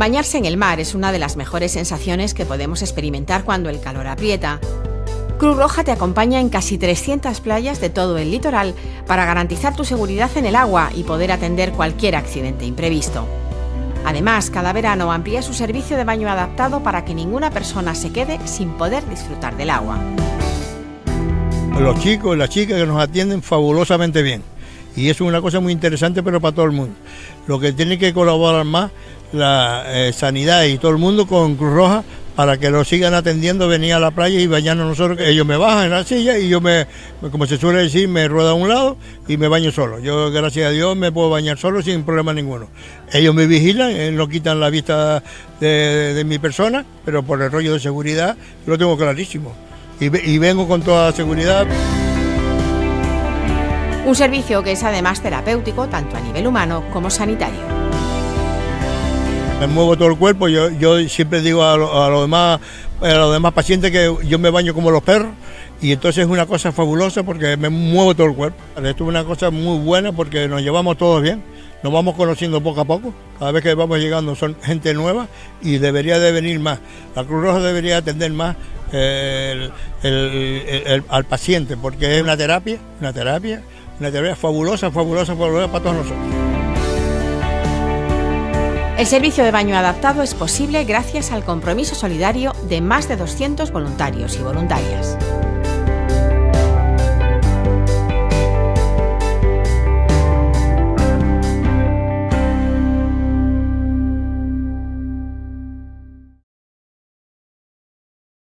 Bañarse en el mar es una de las mejores sensaciones que podemos experimentar cuando el calor aprieta. Cruz Roja te acompaña en casi 300 playas de todo el litoral para garantizar tu seguridad en el agua y poder atender cualquier accidente imprevisto. Además, cada verano amplía su servicio de baño adaptado para que ninguna persona se quede sin poder disfrutar del agua. Los chicos y las chicas que nos atienden fabulosamente bien. Y es una cosa muy interesante, pero para todo el mundo. Lo que tiene que colaborar más la eh, sanidad y todo el mundo con Cruz Roja para que lo sigan atendiendo, venir a la playa y bañarnos nosotros. Ellos me bajan en la silla y yo me, como se suele decir, me rueda a un lado y me baño solo. Yo, gracias a Dios, me puedo bañar solo sin problema ninguno. Ellos me vigilan, eh, no quitan la vista de, de mi persona, pero por el rollo de seguridad lo tengo clarísimo. Y, y vengo con toda seguridad. Un servicio que es además terapéutico tanto a nivel humano como sanitario me muevo todo el cuerpo, yo, yo siempre digo a, los demás, a los demás pacientes que yo me baño como los perros y entonces es una cosa fabulosa porque me muevo todo el cuerpo. Esto es una cosa muy buena porque nos llevamos todos bien, nos vamos conociendo poco a poco, cada vez que vamos llegando son gente nueva y debería de venir más. La Cruz Roja debería atender más al paciente porque es una terapia, una terapia, una terapia fabulosa, fabulosa, fabulosa para todos nosotros. El servicio de baño adaptado es posible gracias al compromiso solidario de más de 200 voluntarios y voluntarias.